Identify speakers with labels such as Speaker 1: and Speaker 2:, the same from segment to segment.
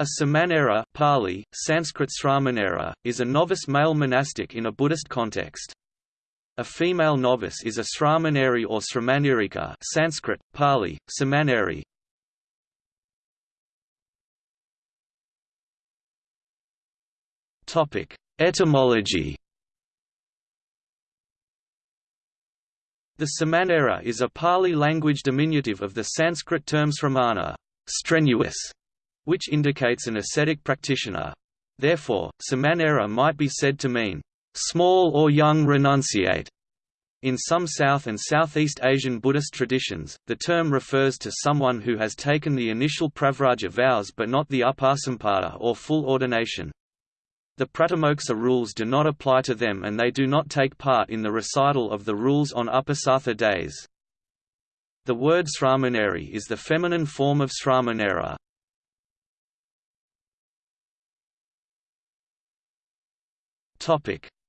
Speaker 1: A Samanera Pali, Sanskrit Sramanera, is a novice male monastic in a Buddhist context. A female novice is a Sramaneri or Sramanirika Sanskrit, Pali, Samaneri. Etymology The Samanera is a Pali language diminutive of the Sanskrit term sramana strenuous", which indicates an ascetic practitioner. Therefore, Samanera might be said to mean, "...small or young renunciate." In some South and Southeast Asian Buddhist traditions, the term refers to someone who has taken the initial pravraja vows but not the upasampada or full ordination. The Pratimoksa rules do not apply to them and they do not take part in the recital of the rules on Uposatha days. The word sramaneri is the feminine form of sramanera.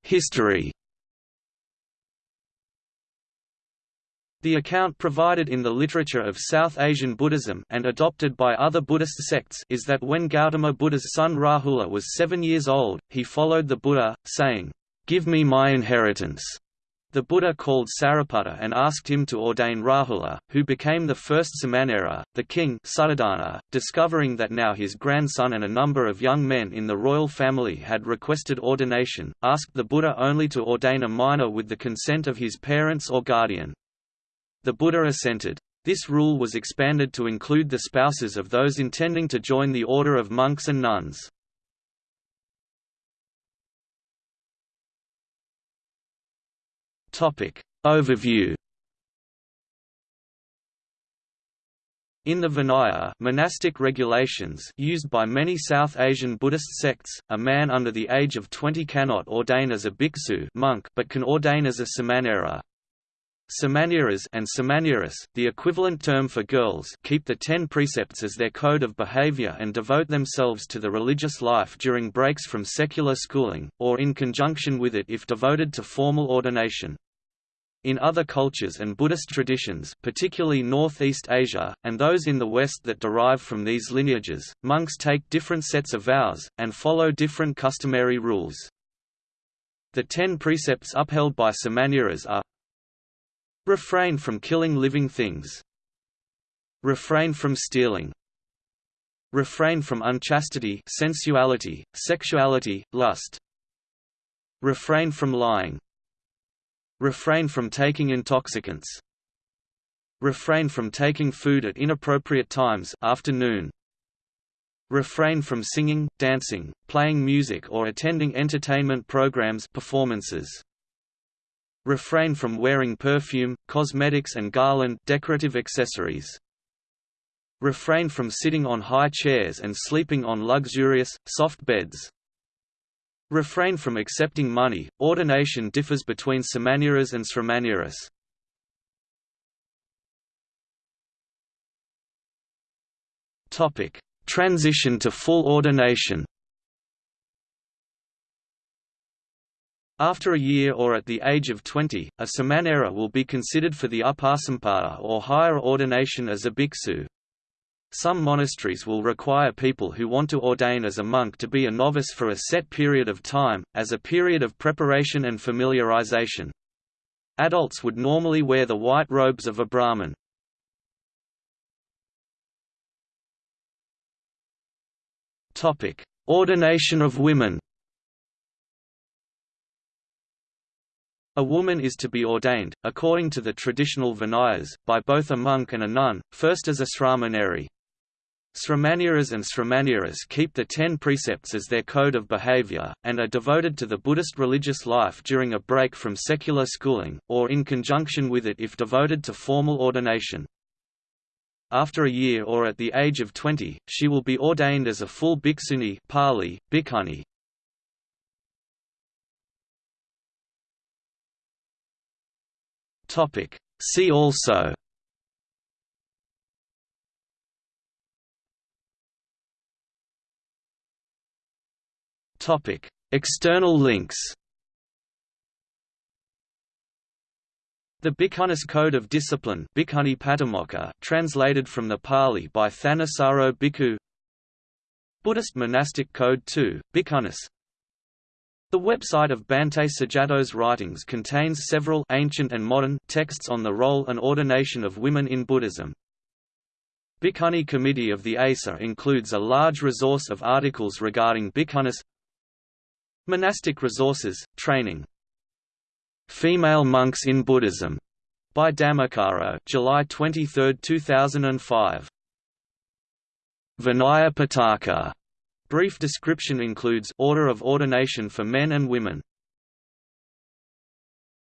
Speaker 1: History The account provided in the literature of South Asian Buddhism and adopted by other Buddhist sects is that when Gautama Buddha's son Rahula was seven years old, he followed the Buddha, saying, "'Give me my inheritance'". The Buddha called Sariputta and asked him to ordain Rahula, who became the first Samanera. The king Suddhodana, discovering that now his grandson and a number of young men in the royal family had requested ordination, asked the Buddha only to ordain a minor with the consent of his parents or guardian. The Buddha assented. This rule was expanded to include the spouses of those intending to join the order of monks and nuns. Overview. In the Vinaya monastic regulations used by many South Asian Buddhist sects, a man under the age of 20 cannot ordain as a bhiksu monk but can ordain as a samanera, Samaneras and Samaneras, the equivalent term for girls, keep the ten precepts as their code of behavior and devote themselves to the religious life during breaks from secular schooling, or in conjunction with it if devoted to formal ordination. In other cultures and Buddhist traditions particularly Northeast Asia, and those in the West that derive from these lineages, monks take different sets of vows, and follow different customary rules. The ten precepts upheld by Samaneras are Refrain from killing living things. Refrain from stealing. Refrain from unchastity sensuality, sexuality, lust. Refrain from lying. Refrain from taking intoxicants. Refrain from taking food at inappropriate times afternoon. Refrain from singing, dancing, playing music or attending entertainment programs performances. Refrain from wearing perfume, cosmetics and garland decorative accessories. Refrain from sitting on high chairs and sleeping on luxurious, soft beds. Refrain from accepting money. Ordination differs between Samaneras and Sramaneras. Topic: Transition to full ordination. After a year or at the age of 20, a samanera will be considered for the upasampada or higher ordination as a bhiksu. Some monasteries will require people who want to ordain as a monk to be a novice for a set period of time, as a period of preparation and familiarization. Adults would normally wear the white robes of a Brahmin. Ordination of women A woman is to be ordained, according to the traditional Vinayas, by both a monk and a nun, first as a sramaneri. Sramaneras and Sramaneras keep the ten precepts as their code of behavior, and are devoted to the Buddhist religious life during a break from secular schooling, or in conjunction with it if devoted to formal ordination. After a year or at the age of 20, she will be ordained as a full bhikshuni Pali, bhikkhuni, Topic. See also Topic. External links The Bhikkhunis Code of Discipline translated from the Pali by Thanissaro Bhikkhu Buddhist Monastic Code 2, Bhikkhunis The website of Bhante Sujato's writings contains several ancient and modern texts on the role and ordination of women in Buddhism. Bhikkhuni Committee of the ASA includes a large resource of articles regarding Bhikkhunis Monastic Resources, Training Female Monks in Buddhism by Dhammacaro July 23, 2005. Vinaya Pitaka. Brief description includes Order of ordination for men and women.